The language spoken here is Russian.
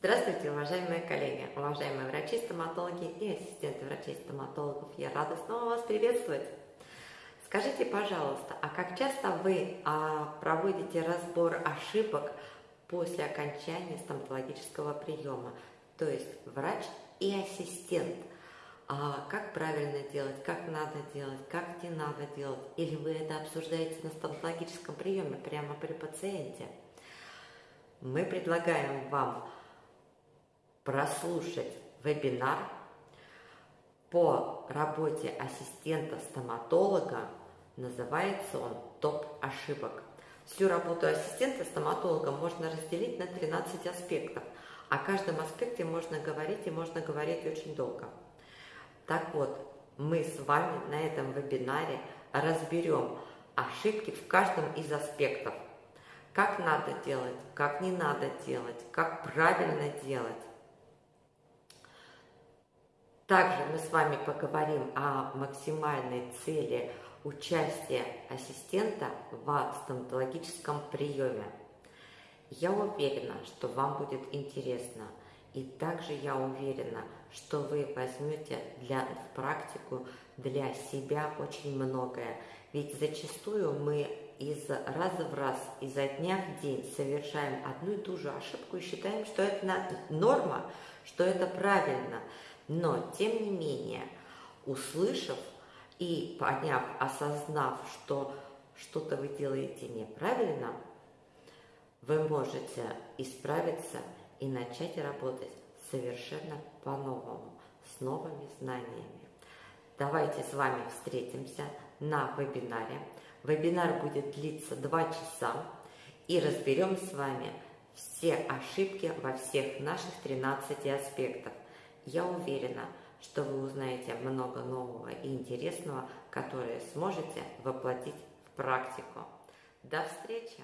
Здравствуйте, уважаемые коллеги, уважаемые врачи-стоматологи и ассистенты врачей-стоматологов. Я рада снова вас приветствовать. Скажите, пожалуйста, а как часто вы а, проводите разбор ошибок после окончания стоматологического приема? То есть врач и ассистент. А как правильно делать, как надо делать, как не надо делать? Или вы это обсуждаете на стоматологическом приеме прямо при пациенте? Мы предлагаем вам прослушать вебинар по работе ассистента-стоматолога. Называется он «Топ ошибок». Всю работу ассистента-стоматолога можно разделить на 13 аспектов. О каждом аспекте можно говорить и можно говорить очень долго. Так вот, мы с вами на этом вебинаре разберем ошибки в каждом из аспектов. Как надо делать, как не надо делать, как правильно делать. Также мы с вами поговорим о максимальной цели участия ассистента в стоматологическом приеме. Я уверена, что вам будет интересно. И также я уверена, что вы возьмете для, в практику для себя очень многое. Ведь зачастую мы из раза в раз, изо дня в день совершаем одну и ту же ошибку и считаем, что это норма, что это правильно – но, тем не менее, услышав и поняв, осознав, что что-то вы делаете неправильно, вы можете исправиться и начать работать совершенно по-новому, с новыми знаниями. Давайте с вами встретимся на вебинаре. Вебинар будет длиться 2 часа и разберем с вами все ошибки во всех наших 13 аспектах – я уверена, что вы узнаете много нового и интересного, которое сможете воплотить в практику. До встречи!